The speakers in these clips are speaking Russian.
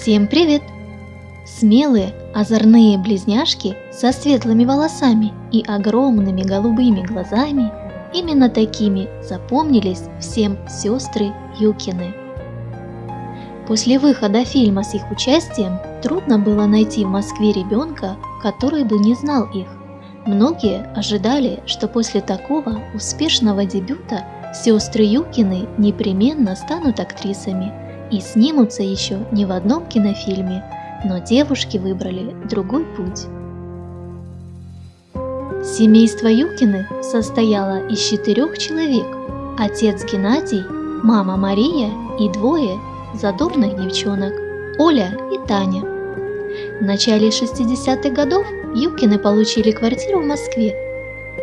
Всем привет! Смелые, озорные близняшки со светлыми волосами и огромными голубыми глазами именно такими запомнились всем сестры Юкины. После выхода фильма с их участием трудно было найти в Москве ребенка, который бы не знал их. Многие ожидали, что после такого успешного дебюта сестры Юкины непременно станут актрисами и снимутся еще не в одном кинофильме, но девушки выбрали другой путь. Семейство Юкиных состояло из четырех человек – отец Геннадий, мама Мария и двое задорных девчонок – Оля и Таня. В начале 60-х годов Юкины получили квартиру в Москве.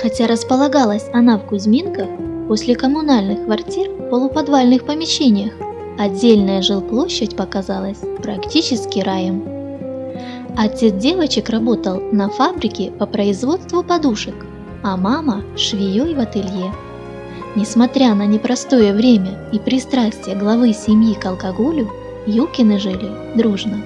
Хотя располагалась она в Кузьминках, после коммунальных квартир в полуподвальных помещениях отдельная жилплощадь показалась практически раем. Отец девочек работал на фабрике по производству подушек, а мама – швеей в ателье. Несмотря на непростое время и пристрастие главы семьи к алкоголю, Юкины жили дружно.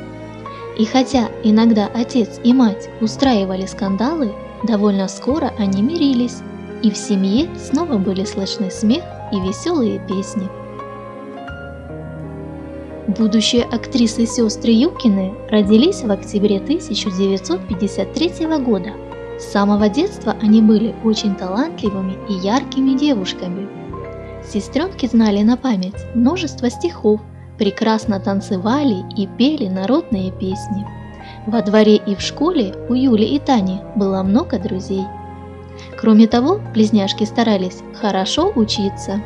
И хотя иногда отец и мать устраивали скандалы, довольно скоро они мирились, и в семье снова были слышны смех и веселые песни. Будущие актрисы сестры Юкины родились в октябре 1953 года. С самого детства они были очень талантливыми и яркими девушками. Сестренки знали на память множество стихов, прекрасно танцевали и пели народные песни. Во дворе и в школе у Юли и Тани было много друзей. Кроме того, близняшки старались хорошо учиться.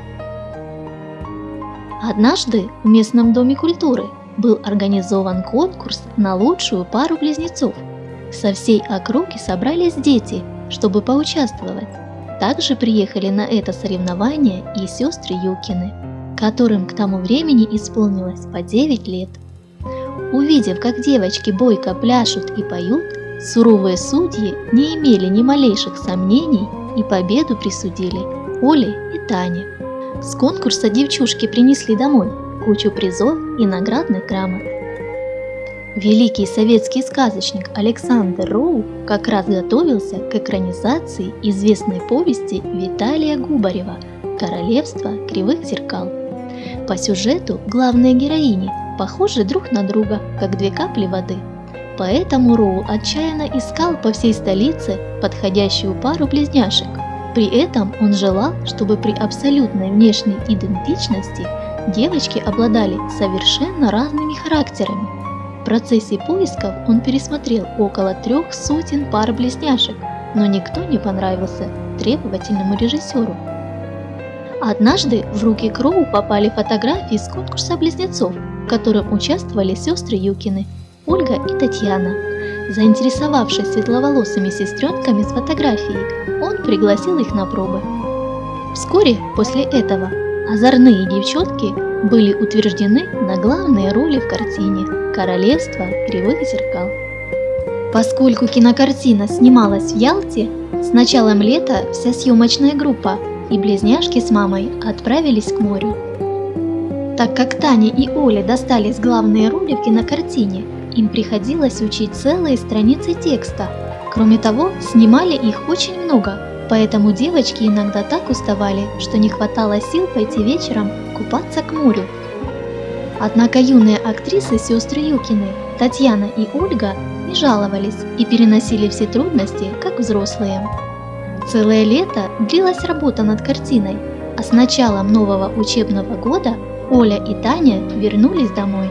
Однажды в местном доме культуры был организован конкурс на лучшую пару близнецов. Со всей округи собрались дети, чтобы поучаствовать. Также приехали на это соревнование и сестры Юкины, которым к тому времени исполнилось по 9 лет. Увидев, как девочки бойко пляшут и поют, суровые судьи не имели ни малейших сомнений и победу присудили Оле и Тане. С конкурса девчушки принесли домой кучу призов и наградных грамот. Великий советский сказочник Александр Роу как раз готовился к экранизации известной повести Виталия Губарева «Королевство кривых зеркал». По сюжету главные героини похожи друг на друга, как две капли воды. Поэтому Роу отчаянно искал по всей столице подходящую пару близняшек – при этом он желал, чтобы при абсолютной внешней идентичности девочки обладали совершенно разными характерами. В процессе поисков он пересмотрел около трех сотен пар близняшек, но никто не понравился требовательному режиссеру. Однажды в руки Кроу попали фотографии с конкурса близнецов, в котором участвовали сестры Юкины, Ольга и Татьяна. Заинтересовавшись светловолосыми сестренками с фотографией, он пригласил их на пробы. Вскоре после этого озорные девчонки были утверждены на главные роли в картине «Королевство кривых зеркал». Поскольку кинокартина снималась в Ялте, с началом лета вся съемочная группа и близняшки с мамой отправились к морю. Так как Таня и Оля достались главные роли в кинокартине, им приходилось учить целые страницы текста. Кроме того, снимали их очень много, поэтому девочки иногда так уставали, что не хватало сил пойти вечером купаться к морю. Однако юные актрисы сестры Юкины, Татьяна и Ольга, не жаловались и переносили все трудности, как взрослые. Целое лето длилась работа над картиной, а с началом нового учебного года Оля и Таня вернулись домой.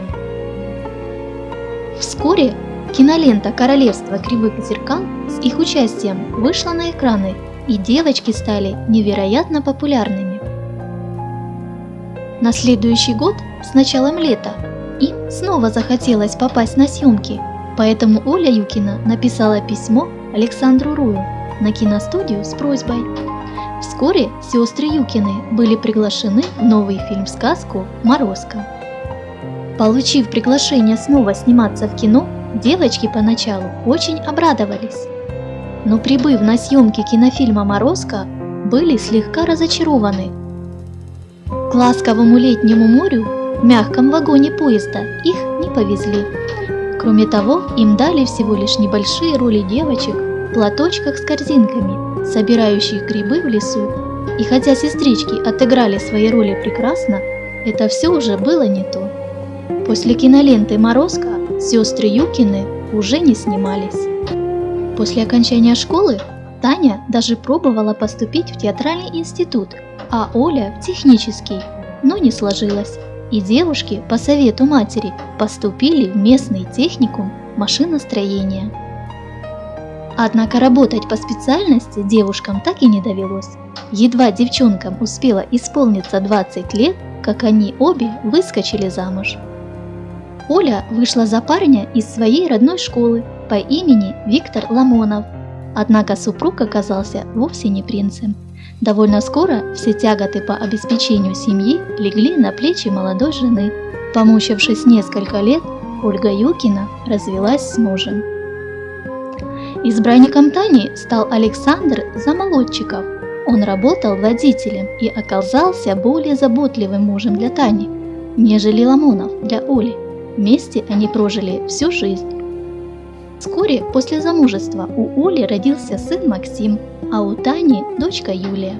Вскоре кинолента «Королевство кривых зеркал» с их участием вышла на экраны, и девочки стали невероятно популярными. На следующий год, с началом лета, им снова захотелось попасть на съемки, поэтому Оля Юкина написала письмо Александру Рую на киностудию с просьбой. Вскоре сестры Юкины были приглашены в новый фильм-сказку «Морозко». Получив приглашение снова сниматься в кино, девочки поначалу очень обрадовались. Но прибыв на съемки кинофильма «Морозко», были слегка разочарованы. К ласковому летнему морю в мягком вагоне поезда их не повезли. Кроме того, им дали всего лишь небольшие роли девочек в платочках с корзинками, собирающих грибы в лесу. И хотя сестрички отыграли свои роли прекрасно, это все уже было не то. После киноленты «Морозко» сестры Юкины уже не снимались. После окончания школы Таня даже пробовала поступить в театральный институт, а Оля в технический, но не сложилось. И девушки по совету матери поступили в местный техникум машиностроения. Однако работать по специальности девушкам так и не довелось. Едва девчонкам успело исполниться 20 лет, как они обе выскочили замуж. Оля вышла за парня из своей родной школы по имени Виктор Ламонов. Однако супруг оказался вовсе не принцем. Довольно скоро все тяготы по обеспечению семьи легли на плечи молодой жены. Помучившись несколько лет, Ольга Юкина развелась с мужем. Избранником Тани стал Александр Замолодчиков. Он работал водителем и оказался более заботливым мужем для Тани, нежели Ламонов для Оли. Вместе они прожили всю жизнь. Вскоре после замужества у Оли родился сын Максим, а у Тани – дочка Юлия.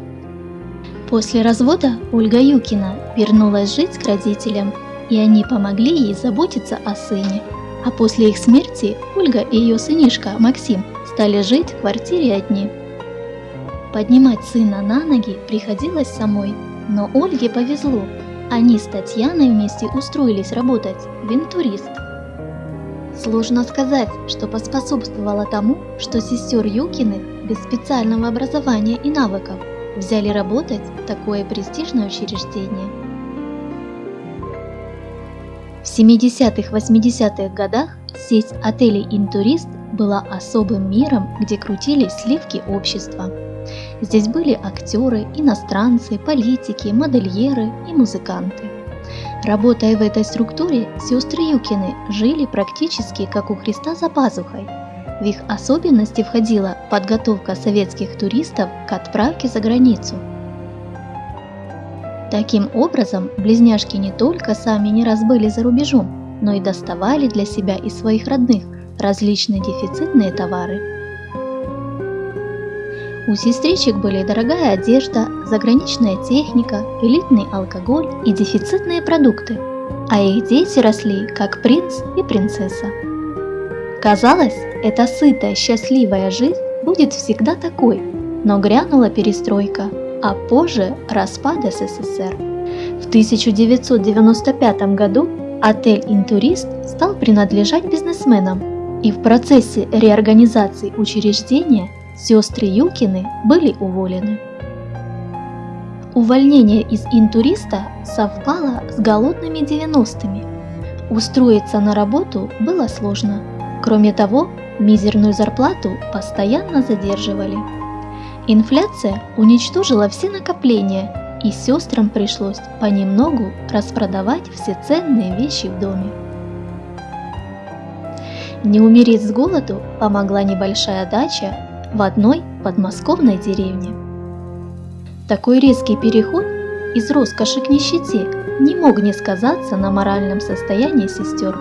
После развода Ольга Юкина вернулась жить к родителям, и они помогли ей заботиться о сыне. А после их смерти Ольга и ее сынишка Максим стали жить в квартире одни. Поднимать сына на ноги приходилось самой, но Ольге повезло. Они с Татьяной вместе устроились работать в интурист. Сложно сказать, что поспособствовало тому, что сестер Юкиных без специального образования и навыков взяли работать в такое престижное учреждение. В 70-80-х годах сеть отелей «Интурист» была особым миром, где крутились сливки общества. Здесь были актеры, иностранцы, политики, модельеры и музыканты. Работая в этой структуре, сестры Юкины жили практически как у Христа за пазухой. В их особенности входила подготовка советских туристов к отправке за границу. Таким образом, близняшки не только сами не раз были за рубежом, но и доставали для себя и своих родных различные дефицитные товары. У сестричек были дорогая одежда, заграничная техника, элитный алкоголь и дефицитные продукты, а их дети росли как принц и принцесса. Казалось, эта сытая, счастливая жизнь будет всегда такой, но грянула перестройка, а позже распад СССР. В 1995 году отель «Интурист» стал принадлежать бизнесменам, и в процессе реорганизации учреждения Сестры Юкины были уволены. Увольнение из интуриста совпало с голодными 90-ми. Устроиться на работу было сложно. Кроме того, мизерную зарплату постоянно задерживали. Инфляция уничтожила все накопления, и сестрам пришлось понемногу распродавать все ценные вещи в доме. Не умереть с голоду помогла небольшая дача в одной подмосковной деревне. Такой резкий переход из роскоши к нищете не мог не сказаться на моральном состоянии сестер.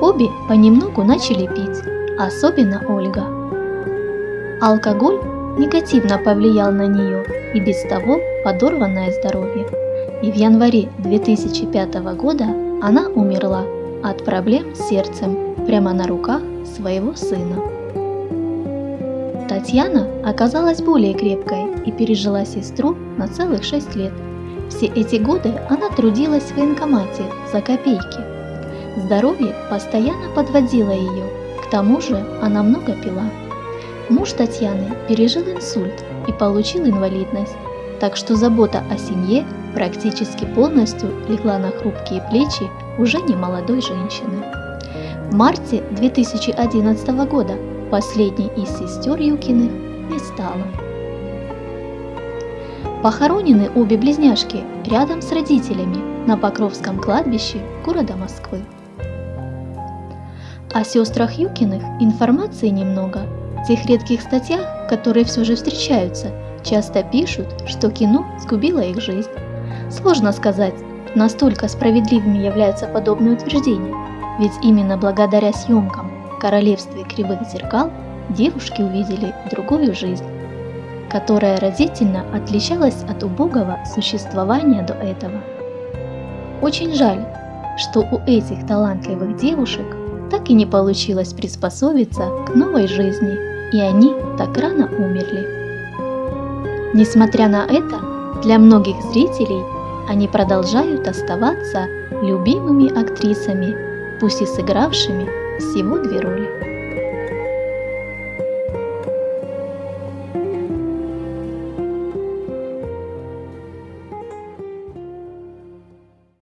Обе понемногу начали пить, особенно Ольга. Алкоголь негативно повлиял на нее и без того подорванное здоровье. И в январе 2005 года она умерла от проблем с сердцем прямо на руках своего сына. Татьяна оказалась более крепкой и пережила сестру на целых 6 лет. Все эти годы она трудилась в военкомате за копейки. Здоровье постоянно подводило ее, к тому же она много пила. Муж Татьяны пережил инсульт и получил инвалидность, так что забота о семье практически полностью легла на хрупкие плечи уже не молодой женщины. В марте 2011 года Последней из сестер Юкиных не стало. Похоронены обе близняшки рядом с родителями на Покровском кладбище города Москвы. О сестрах Юкиных информации немного. В тех редких статьях, которые все же встречаются, часто пишут, что кино сгубило их жизнь. Сложно сказать, Настолько справедливыми являются подобные утверждения, ведь именно благодаря съемкам в королевстве кривых зеркал девушки увидели другую жизнь, которая разительно отличалась от убогого существования до этого. Очень жаль, что у этих талантливых девушек так и не получилось приспособиться к новой жизни, и они так рано умерли. Несмотря на это, для многих зрителей они продолжают оставаться любимыми актрисами, пусть и сыгравшими всего две роли.